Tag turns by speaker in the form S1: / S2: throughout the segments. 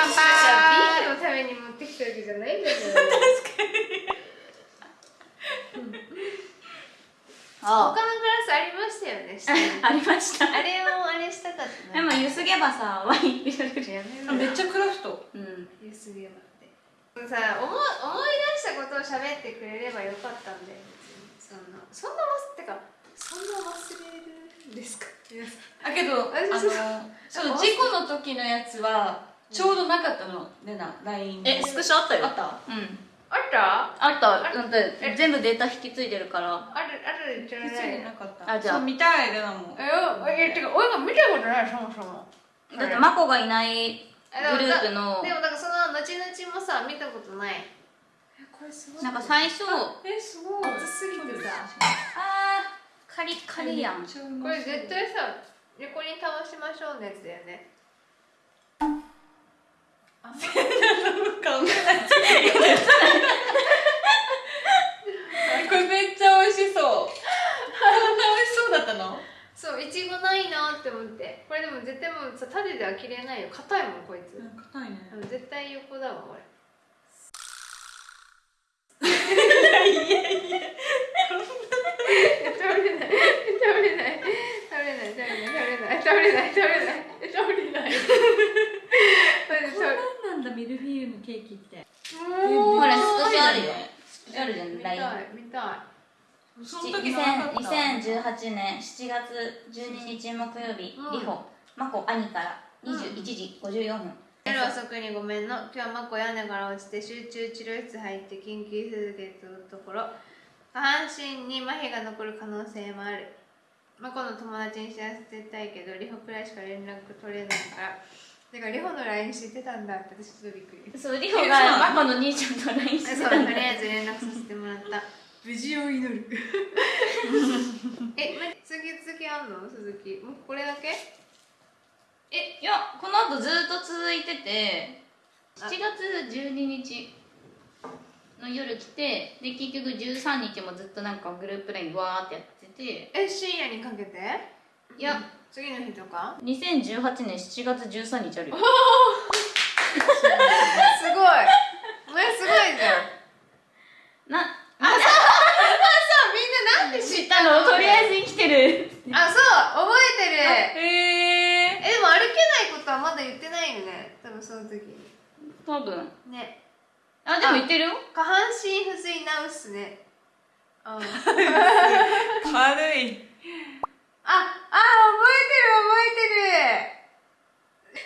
S1: 乾杯ビールのために持ってきたわけじゃないんだけど確かに、うん、他のグラスあ。りましたよね
S2: ありました。
S1: あれをあれしたかった
S2: でもゆすげばさワイン入れる
S1: やめ
S3: めっちゃクラフト。
S2: うん。
S1: ゆすげばって。さ思思い出したことを喋ってくれればよかったんでそんなそんな忘ってかそんな忘れるですか？
S3: だけどあの
S1: そう
S3: 事故の時のやつはちょうどなかったのねな LINE
S2: えスクショあったよ。
S3: あった？
S2: うん。
S1: あった？
S2: あった。だって全部データ引き継いでるから。
S1: あるあるじゃ
S3: ない引き継いでなかった。
S2: あじゃあ。
S3: 見たいでなも。
S1: ええてか俺が見たことないそもそも。
S2: だってマコがいないグループの。
S1: でもなんかその後々もさ見たことない。えこれすごい。
S2: なんか最初
S3: えすごい。
S1: 熱すぎてさ
S2: あーカリカリやん。
S1: これ絶対さ横に倒しましょうのやつだよね。
S3: あんまり。考えないこれめっちゃ美味しそう。こんな美味しそうだったの？
S1: そういちごないなって思って。これでも絶対もうさ種では切れないよ。硬いもんこいつ。
S3: 硬いね。
S1: 絶対横だわこれ。いやいや食べ れない。食べれない。食べれない。食べれない。食べれない。食べれない。
S3: んだミルフィーユのケーキって。
S2: ほらスクショあるよ。あるじゃん
S1: 見た
S2: LINE
S1: い見た
S3: その時のなかった
S2: 2018年7月12日木曜日、
S1: うん。
S2: リホ。マコ兄から21時54分、
S1: 夜遅くにごめんの。今日はマコ屋根から落ちて集中治療室入って緊急手術のところ。下半身に麻痺が残る可能性もあるマコの友達に知らせたいけどリホくらいしか連絡取れないから。だからリホの LINE 知ってたんだって私ちょっとびっくり。
S2: そうリホがマコの兄ちゃんと LINE して
S1: そう
S2: たんだ。
S1: とりあえず連絡させてもらった。無事を祈る。えま次次あんの？鈴木。もうこれだけ？
S2: いやこの後ずっと続いてて7月12日の夜来てで結局13日もずっとなんかグループ LINE わーってやってて。
S1: え深夜にかけて？
S2: いや。
S1: 次の日とか
S2: ？2018年7月13日あるよ。
S1: すごい。お前すごいじゃん。
S2: な
S1: あそう。みんななんで知っ
S2: 知ったの？とりあえず生きてる。
S1: あそう。覚えてる。
S3: へえ
S1: えでも歩けないことはまだ言ってないよね。多分その時に。
S2: 多分。
S1: ね
S2: あでも言ってるよ。
S1: 下半身不随なうっすね。ああ
S3: 軽い。
S1: ああ覚えてる覚えてる。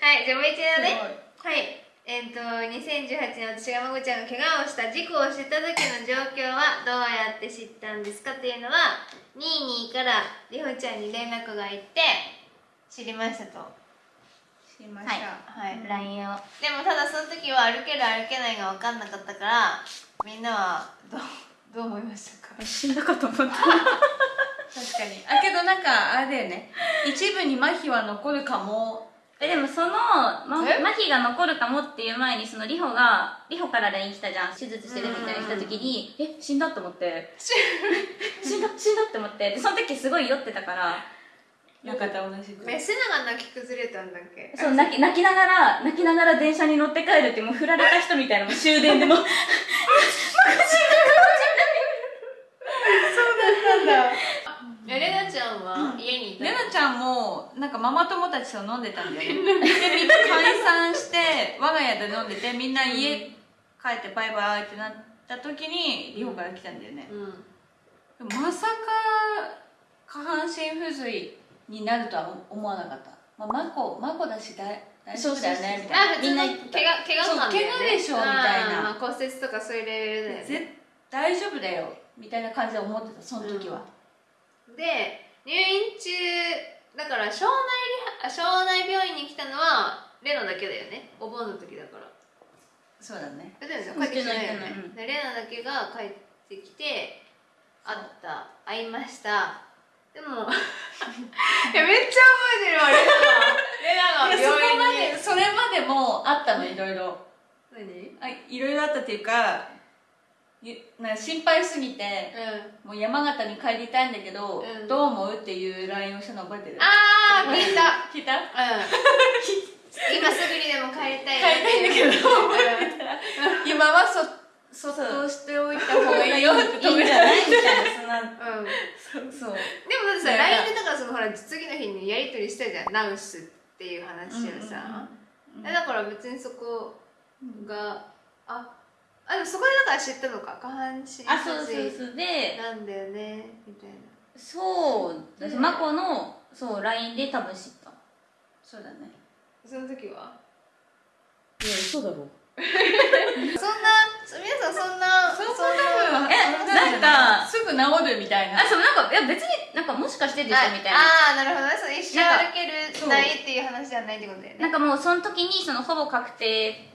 S1: はいじゃあもう一度ね。はい。えっ、と2018年私がまこちゃんが怪我をした事故を知った時の状況はどうやって知ったんですかっていうのはニーニーからりほちゃんに連絡がいって知りましたと
S3: 知りま
S2: はい
S3: した、
S1: はい、
S2: LINE を。
S1: でもただその時は歩ける歩けないが分かんなかったからみんなはどう どう思いましたか？
S2: 死んだかと思った。
S3: 確かに。あけどなんかあれだよね。一部に麻痺は残るかも。
S2: えでもその、ま、
S1: え？
S2: 麻痺が残るかもっていう前にそのリホがリホから LINE 来たじゃん。手術してるみたいな来た時にえ死んだと思って。死んだ死んだって思って。でその時すごい酔ってたから
S3: よかった同じく。
S1: メスナが泣き崩れたんだっけ？
S2: そう泣き泣きながら泣きながら電車に乗って帰るってもう振られた人みたいなもう終電でも。う
S1: えレナちゃんは家にいた
S3: レナちゃんもなんかママ友たちと飲んでたんだよね。でみんな解散して我が家で飲んでてみんな家帰ってバイバイってなった時にリホから来たんだよね。
S1: うん。
S3: まさか下半身不随になるとは思わなかった、まあ、マコマコだし大大丈夫だよねみたいな。
S2: みんな
S1: 怪我怪我なんだよね。
S3: そう怪我でしょみたいな。
S1: 骨折とかそういうレベルだよ
S3: 大丈夫だよみたいな感じで思ってたその時は、
S1: で入院中だから省内リハあ省内病院に来たのはレナだけだよね。お盆の時だから。
S3: そうだね。
S1: えだよね。
S2: うん
S1: 帰ってきてないねでレナだけが帰ってきて会った。会いましたでも いやめっちゃ覚えてるわレナがレナが
S3: 病院にそこまでそれまでもあったのいろいろ。
S1: 何？
S3: あいろいろあったっていうかな心配すぎて、
S1: うん、
S3: もう山形に帰りたいんだけど、
S1: うん、
S3: どう思うっていう LINE をしたの覚えてる？
S1: ああ聞いた。
S3: 聞いた、
S1: うん、今すぐにでも帰りたい。
S3: 帰りたいんだけど今はそそっとしておいた方がいいよって
S2: 止めじゃない？みたいなそんな、うん。そう。
S1: でもだってさ
S3: ね
S1: LINE でだからそのほら次の日にやり取りしたじゃん。ナウスっていう話をさ、
S3: うん
S1: えだから別にそこがああでもそこでだから知ったのか。下半身
S2: あそうそうそう。で
S1: なんだよね。みたいな。
S2: そう。私マコのそう LINE で多分知った。
S3: そうだね。
S1: その時は？い
S2: や嘘だろ
S1: そんな皆さんそんな
S3: そんな
S1: そんな
S2: え
S3: なん
S2: か
S3: すぐ治るみたいな。
S2: あそうなんかいや別になんかもしかしてでしょ？
S1: あ
S2: みたいな
S1: あーなるほど。ねそう一生歩けるないっていう話じゃないってことだよね。
S2: なんかもうその時にそのほぼ確定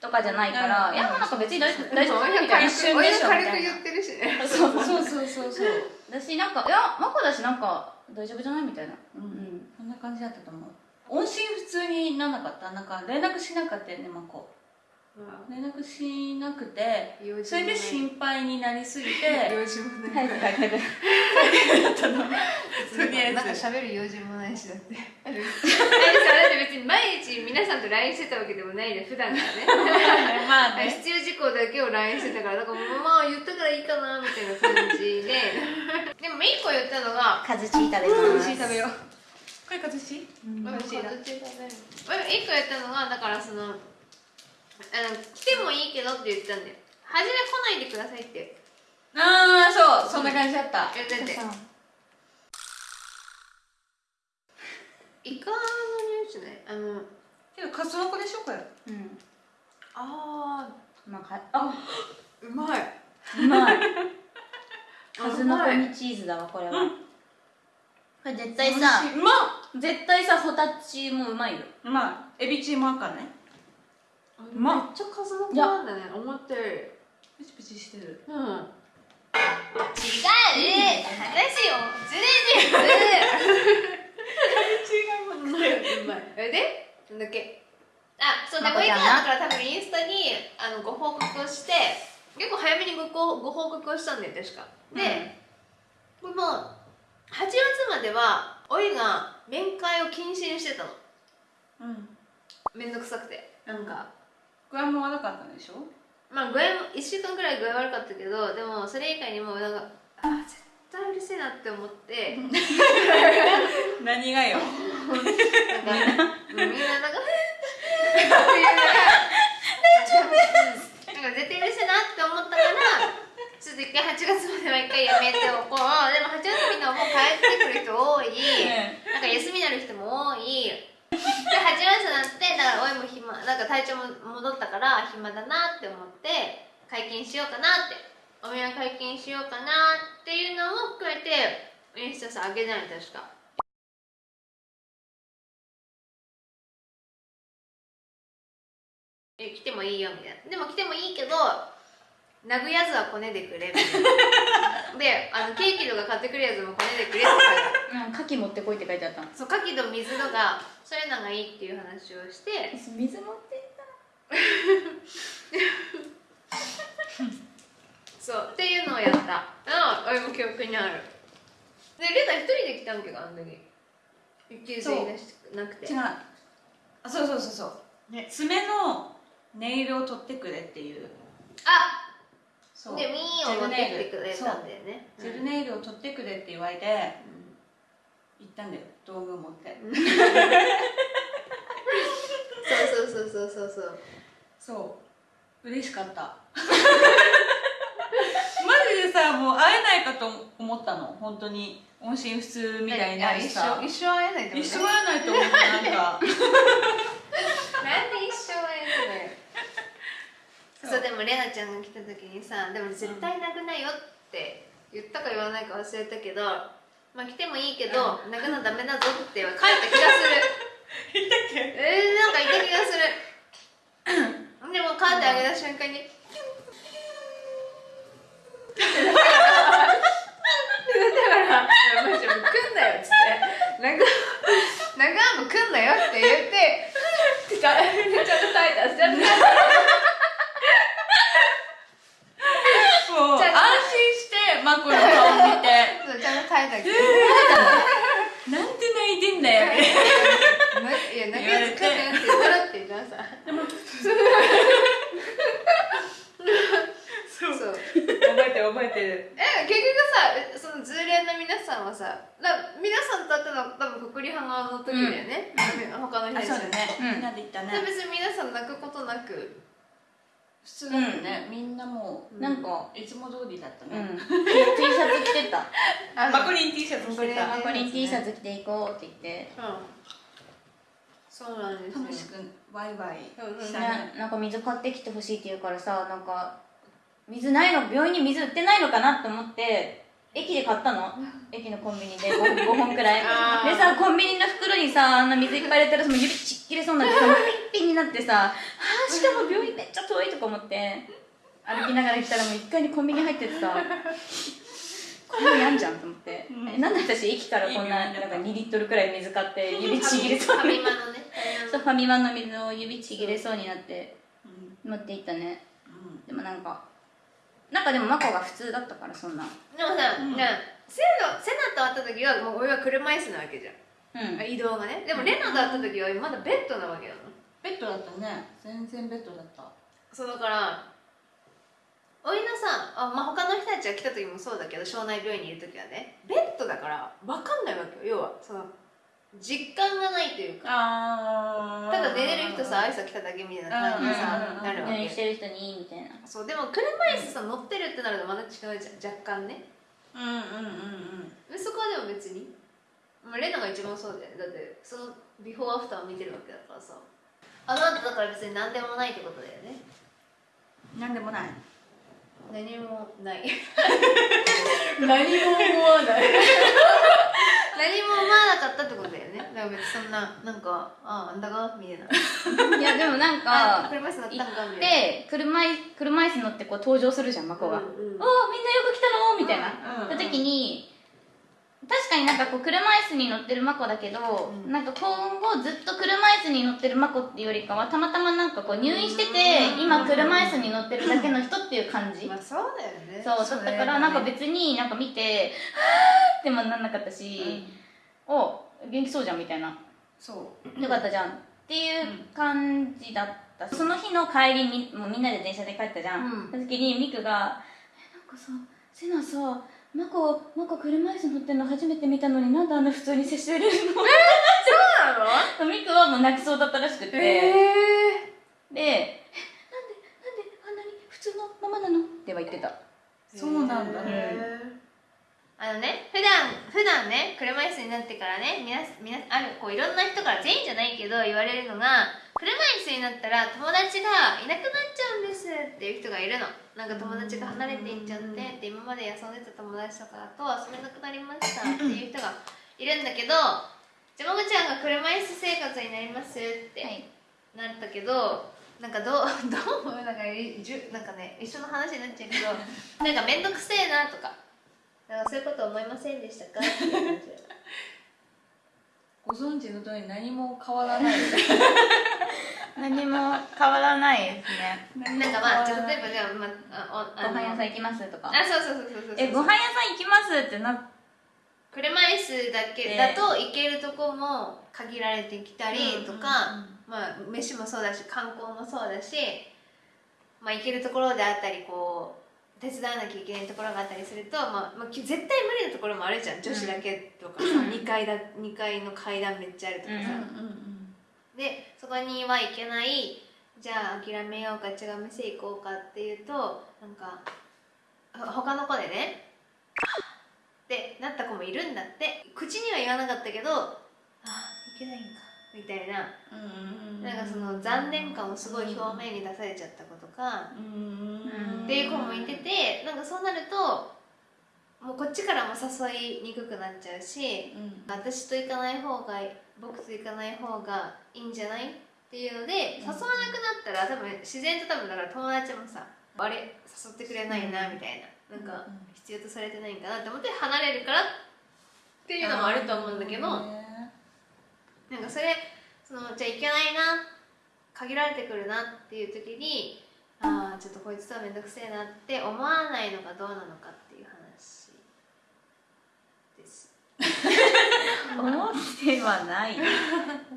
S2: とかじゃないから、
S3: うん。
S2: いやもうなんか別に大丈夫。大丈夫。みたいな
S1: 軽く親が軽く
S2: みたいな
S1: 言ってるしね。
S2: そう
S3: そうそうそうそう。
S2: だしなんかいやマコだしなんか大丈夫じゃない？みたいな。
S3: う
S2: うん。ん
S3: こんな感じだったと思う。音信不通になんなかった？なんか連絡しなかったよねマコ連絡しなくてそれで心配になりすぎて
S1: 用事も
S2: は
S1: ない。い
S2: はいはい。はい
S3: だったの。とりあえず。
S1: なんか喋る用事もないしだって。あれさ だって別に毎日皆さんと LINE してたわけでもないで普段からね。
S3: まあね。
S1: 必要事項だけを LINE してたからだからまあ言ったからいいかなみたいな感じで。でも一個言ったのが
S2: カズチー食べます。
S1: 食べよう。
S3: これ形し
S1: 美味しいな。一個言ったのがだからそのあの来てもいいけどって言ったんだよ。初め来ないでくださいって。
S3: ああそうそんな感じだった。
S1: 言っててイカの匂いしないあの
S3: けどカツオコでしょこれ。
S2: うん。
S1: あ
S2: まあかあ
S1: ーうまい。う
S2: まい。
S1: あ
S2: 数の子
S1: うまい
S2: にチーズだわこれは、これ絶対さ
S3: うまっ。
S2: 絶対さホタチもうまいよ。
S3: うまい。エビチリも赤ね
S1: う
S3: まっ
S1: めっちゃ数の子なんだね。思ったより。
S3: プチプチしてる。
S1: うん。違う話をずれてるうまいえで？なんだっけ？あそうでもう一個
S2: まこちゃんな
S1: だから多分インスタにあのご報告をして結構早めにごごご報告をしたんだよ確か。で、これもう8月まではおいが面会を禁止にしてたの。
S3: うん。
S1: めんどくさくて。なんか
S3: 具合も悪かったんでしょ？
S1: まあ具合も1週間ぐらい具合悪かったけどでもそれ以外にもなんかあー絶対うるせえなって思って。
S3: 何がよ。
S1: なんかみんななんかっていうのがなんか絶対うるせえなって思ったからちょっと一回8月までは一回やめておこう。でも8月みんなもう帰ってくる人多い。なんか休みになる人も多いで8月になってだからおいも暇なんか体調も戻ったから暇だなって思って解禁しようかなってお見合い解禁しようかなっていうのも含めてインスタさ上げない確か。え来てもいいよみたいな。でも来てもいいけど殴ぐやつはこねでくれみたいな。であのケーキとか買ってくるやつもこねでくれって
S2: うん牡蠣持ってこいって書いてあったの。
S1: そう牡蠣と水とかそういうのがいいっていう話をして。
S2: 水持ってった。
S1: そうっていうのをやった。あ俺も記憶にある。でレナ一人で来たんけどあの時。一級生いなしなくて
S3: 違う。あそうそうそうそう、
S1: ね
S3: 爪のネイルを取ってくれっていう。
S1: あ
S3: そう。
S1: でミーを持ってくれたんだよね。
S3: ジェルネイル。を取ってくれって言われて行ったんだよ。道具持って。
S1: そうそうそうそうそうそう。
S3: そう。嬉しかった。マジでさもう会えないかと思ったの。本当に。音信不通みたいになるし
S1: 一
S3: さ
S1: 生一生会えないってこと
S3: 一生会えないと思ったなんか。
S1: なんで一生会えないのよ。そう。でもレナちゃんが来た時にさでも絶対泣くなよって言ったか言わないか忘れたけどまあ来てもいいけど泣くのダメだぞって書いた気がする。
S3: 言ったっけ？
S1: えー、なんかいた気がする。でもカーテン上げた瞬間にだから「マジもう来んなよ」っつって「なんかなんかもう来んなよ」って言って「ってかちゃんと耐えたちゃんと耐え
S3: もう
S1: じゃあ
S3: 安心してマコの顔見て
S1: たそうちゃんと耐えたけど
S3: なんで泣いてんだよ
S1: ないや泣くやつ来んなよって言ったらって言ったらささんはさだ皆さんと会ったのは多分国立派側の時だよね、他の人
S3: あ
S1: たち。
S3: そうだね、
S2: うん。
S3: みんなで行った
S1: で
S3: ね
S1: 別に皆さん泣くことなく
S3: 普通だったね、みんなもう
S2: なんか
S3: いつも通りだったね、
S2: うん。T シャツ着てた。
S1: あ
S3: マコリン T シャツ着てた。
S2: マコリン T シャツ着ていこうって言って。
S1: うん。そうなんですよ。
S3: 楽しくワイワイ
S1: うんうん。
S3: したね
S2: ね、なんか水買ってきてほしいって言うからさなんか水ないの病院に水売ってないのかなと思って駅で買ったの？駅のコンビニで。5, 5 本くらい。でさコンビニの袋にさあんな水いっぱい入れたらさもう指ちっきれそう になってさもうピッピンになってさあーしかも病院めっちゃ遠いとか思って。歩きながら来たらもう1階にコンビニ入っててさ こんなのやんじゃんと思って、
S3: うん。
S2: えなんで私駅からこんななんか2リットルくらい水買って指ちぎれそうに
S1: ファミマのね。
S2: そうファミマの水を指ちぎれそうになって。
S3: う。ん。
S2: 持っていったね。
S3: うん。
S2: でもなんかなんかでもマコが普通だったからそんな。
S1: でもさ、
S3: うん。
S1: セナセナと会った時はもう俺は車椅子なわけじゃん。
S2: うん。
S1: 移動がね。でもレナと会った時はまだベッドなわけなの
S3: ベッドだったね。全然ベッドだった。
S1: そうだからおいのさあ、まあ、他の人たちが来た時もそうだけど庄内病院にいる時はねベッドだから分かんないわけよ。要はその実感がないというか。
S3: あ
S1: ただ寝れる人さ挨拶来ただけみたいな感じでさ
S3: うんうんうんうん。
S1: なるわけ。
S2: 何してる人に？みたいな。
S1: そうでも車椅子さ乗ってるってなるとまた違うじゃん若干ね。
S3: うんうんうん
S1: でそこはでも別に、まあ、レナが一番そうだよね。だってそのビフォーアフターを見てるわけだからさ。あの後だから別に何でもないってことだよね。
S3: うんなんでもない。
S1: 何もない。何も思わない 何も思わなかったってことだよね。だから別にそんななんかああんだがみたいな。い
S2: やでもなん
S1: あ
S2: か
S1: 車椅子乗ったんかみたいな。
S2: で車い車椅子乗ってこう登場するじゃんマコが「
S1: うんうん。
S2: おおみんなよく来たの?」みたいな、
S3: うん
S2: た時に確かになんかこう車椅子に乗ってるマコだけど、
S1: うん。
S2: なんか今後ずっと車椅子に乗ってるマコっていうよりかはたまたまなんかこう入院してて、
S1: うん。
S2: 今車椅子に乗ってるだけの人っていう感じ、
S1: まあそうだよね。
S2: そうだったからなんか別になんか見て「はーってもなんなかったし、お元気そうじゃんみたいな。
S3: そう。
S2: よかったじゃん。っていう感じだった、その日の帰りにもうみんなで電車で帰ったじゃん、
S1: うん。
S2: その時にミクが「えなんかさセナさマコマコ車椅子乗ってんの初めて見たのになんであんな普通に接してるの?
S1: そうなの」
S2: ミクはもう泣きそうだったらしくて、
S1: ええ。
S2: で「えなんでなんであんなに普通のままなの?」っては言ってた。
S3: そうなんだ。
S1: へーあのね普段普段ね車椅子になってからねみなみなあるこういろんな人から全員じゃないけど言われるのが車椅子になったら友達がいなくなっちゃうんですっていう人がいるの。なんか友達が離れていっちゃってで今まで遊んでた友達とかと遊べなくなりましたっていう人がいるんだけどじゃまごちゃんが車椅子生活になりますって、
S2: はい。
S1: なったけどなんかどう どう思う？なんかいじゅなんかね一緒の話になっちゃうけど なんか面倒くせえなとかなんかそういうこと思いませんでしたか？
S3: ご存知の通り何も変わらない
S2: 何も変わらないですね。
S1: なんかまあじゃあ例えばじゃあ、まあ、あおあの
S2: ご飯屋さん行きますとか。
S1: あそうそうそうそうそう
S2: えご飯屋さん行きますってな
S1: 車椅子だけだと行けるとこも限られてきたりとか、まあ飯もそうだし観光もそうだし、まあ、行けるところであったりこう手伝わなきゃいけないところがあったりすると、まあまあ、き絶対無理なところもあるじゃん。女子だけとかさ、2, 階だ2階の階段めっちゃあるとかさ、
S2: うん
S3: うんうん
S1: でそこには行けないじゃあ諦めようか違う店行こうかっていうとなんかほ他の子でねってなった子もいるんだって。口には言わなかったけどあいけないんかみたいな。
S3: うんうん
S1: なんかその残念感をすごい表面に出されちゃった子とか
S3: うん。
S1: っていう子もいててなんかそうなるともうこっちからも誘いにくくなっちゃうし
S3: うん。
S1: 私と行かない方が僕と行かない方がいいんじゃないっていうので誘わなくなったら多分自然と多分だから友達もさあれ誘ってくれないなみたいな。なんか必要とされてないんかなって思って離れるからっていうのもあると思うんだけどなんかそれそのじゃあいけないな限られてくるなっていう時にああちょっとこいつとは面倒くせえなって思わないのがどうなのかっていう話です
S2: 思ってはない。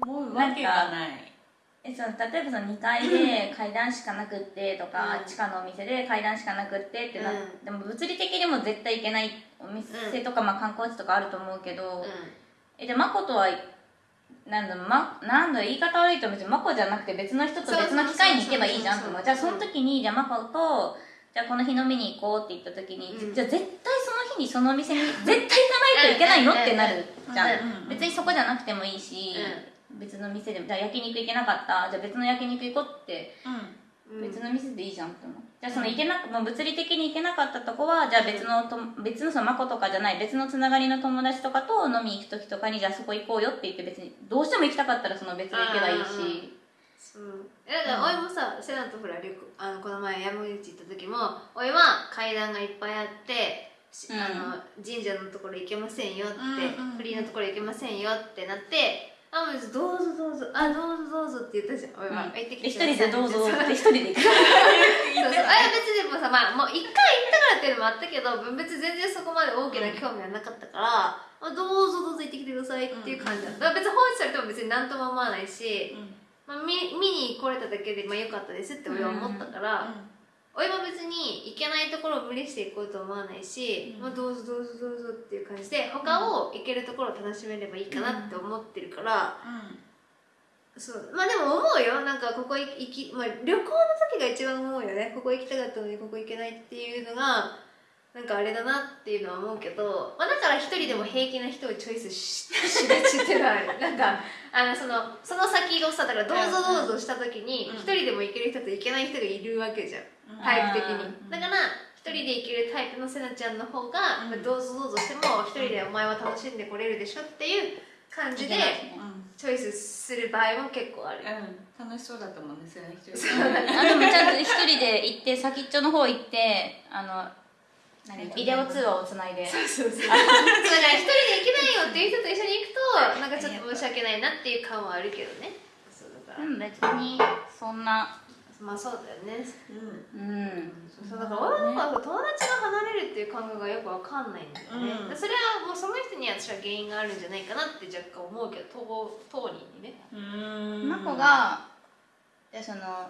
S3: 思うわけがない。
S2: えその例えばその2階で 階段しかなくってとか、
S1: うん。
S2: 地下のお店で階段しかなくってってな、
S1: うん。
S2: でも物理的にも絶対行けないお店とか、まあ、観光地とかあると思うけど、えじゃあマコとはなんだまなんだ言い方悪いと別にマコじゃなくて別の人と別の機会に行けばいいじゃんと思う。じゃあその時にじゃあマコとじゃあこの日飲みに行こうって言った時に、
S1: うん。
S2: じゃあ絶対その日にそのお店に絶対行かないといけないのってなるじゃん、
S3: うん
S2: 別にそこじゃなくてもいいし、別の店でもじゃあ焼肉行けなかった。じゃあ別の焼肉行こうって
S3: うん。
S1: うん
S2: 別の店でいいじゃんって思う。じゃあその行けなく、まあ、物理的に行けなかったとこはじゃあ別のと別のそのマコとかじゃない別のつながりの友達とかと飲みに行く時とかにじゃあそこ行こうよって言って別にどうしても行きたかったらその別で行けばいいし。
S1: そう。えだからおいもさセナとほらあのこの前山口行った時もおいは階段がいっぱいあって、あの神社のところ行けませんよって、
S3: うんうん
S1: フリーのところ行けませんよってなってあもうどうぞどうぞあどうぞどうぞって言ったじゃん。おいは、
S2: うん
S1: 行ってきて
S2: で一人でどうぞって一人で行く。
S1: そうそう。あれ別にでもさまあもう一回行ったからっていうのもあったけど別に全然そこまで大きな興味はなかったから、あどうぞどうぞ行ってきてくださいっていう感じだった、だから別に放置されても別に何とも思わないし、まあ、見見に来れただけでまあ良かったですって俺は思ったから、おいは別に行けないところを無理して行こうと思わないし、
S3: うん。
S1: まあ、どうぞどうぞどうぞっていう感じで他を行けるところを楽しめればいいかなって思ってるから、そう。まあでも思うよ。なんかここ行き、まあ、旅行の時が一番思うよね。ここ行きたかったのにここ行けないっていうのがなんかあれだなっていうのは思うけど、まあ、だから一人でも平気な人をチョイスししがちっていうのはある。なんかあのそのその先をさだからどうぞどうぞした時に
S3: うん。
S1: 一人でも行ける人と行けない人がいるわけじゃんタイプ的に。
S2: うん。
S1: だから一人で行けるタイプのせなちゃんの方が、
S3: うん。
S1: まあどうぞどうぞしても一人でお前は楽しんでこれるでしょっていう感じでチョイスする場合も結構ある。
S3: 楽しそうだと思うんですよね一人
S2: あでもちゃんと一人で行って先っちょの方行ってあの何ビデオ通話をつないで。
S1: そうそうそう。だから一人で行けないよっていう人と一緒に行くと なんかちょっと申し訳ないなっていう感はあるけどね。そうだから、
S2: うん別にそんな
S1: まあそうだよね。
S2: うん。
S1: そうだから俺はなんか友達が離れるっていう感覚がよくわかんないんだよね、
S3: うん。
S1: それはもうその人には私は原因があるんじゃないかなって若干思うけど当当人にね。
S3: うん。
S2: マコがでその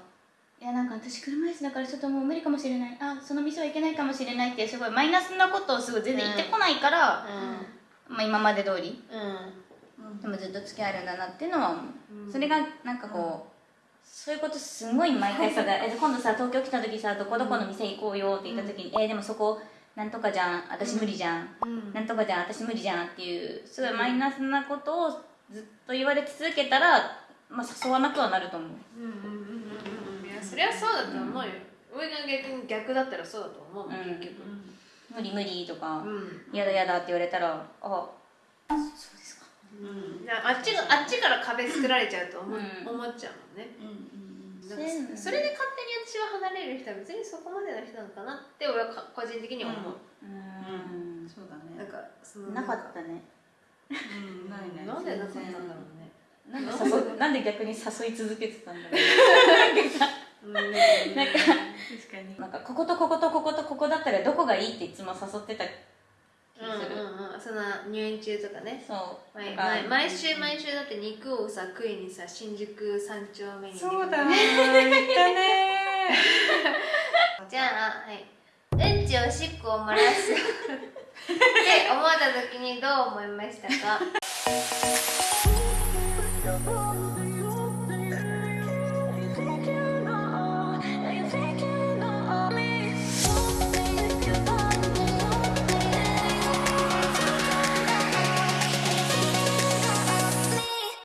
S2: いやなんか私車椅子だからちょっともう無理かもしれない。あその店は行けないかもしれないっていうすごいマイナスなことをすごい全然言ってこないから、まあ、今まで通り。
S1: うん。
S2: でもずっと付き合えるんだなっていうのは思う、
S1: うん。
S2: それがなんかこう、そういうことすごい毎回さえ今度さ東京来た時さどこどこの店行こうよって言った時に、えーでもそこなんとかじゃん。私無理じゃん、
S1: うん。
S2: なんとかじゃん。私無理じゃんっていうすごいマイナスなことをずっと言われ続けたら、まあ、誘わなくはなると思う。
S1: うんうんうんうんうん。いやそりゃそうだと思うよ、俺が逆に逆だったらそうだと思う結局。
S2: 無理無理とか
S1: うん。
S2: 嫌だ嫌だって言われたらあそう
S3: うん。
S1: あっちがあっちから壁作られちゃうと思,、う。
S2: うん。
S1: 思っちゃうもんね。
S3: うん
S1: なんかそそれで勝手に私は離れる人は別にそこまでの人なのかなって俺はか個人的には思う、
S2: うん。
S3: そうだね。
S1: なんかその
S2: なかったね。
S3: うん。ないね
S1: なんでなかったんだろうね。
S2: なんで誘なんで？逆に誘い続けてたんだろう。
S1: うん。
S2: なんか
S3: 確かに。
S2: なんかこことこことこことここだったらどこがいいっていつも誘ってた気
S1: うん
S2: がする、
S1: うんうん。その入院中とかね。
S2: そう。
S1: 毎毎毎週毎週だって肉をさ食いにさ新宿三丁目に
S3: そうだ言ったね
S1: じゃあはい。うんちおしっこを漏らす。って思った時にどう思いましたか？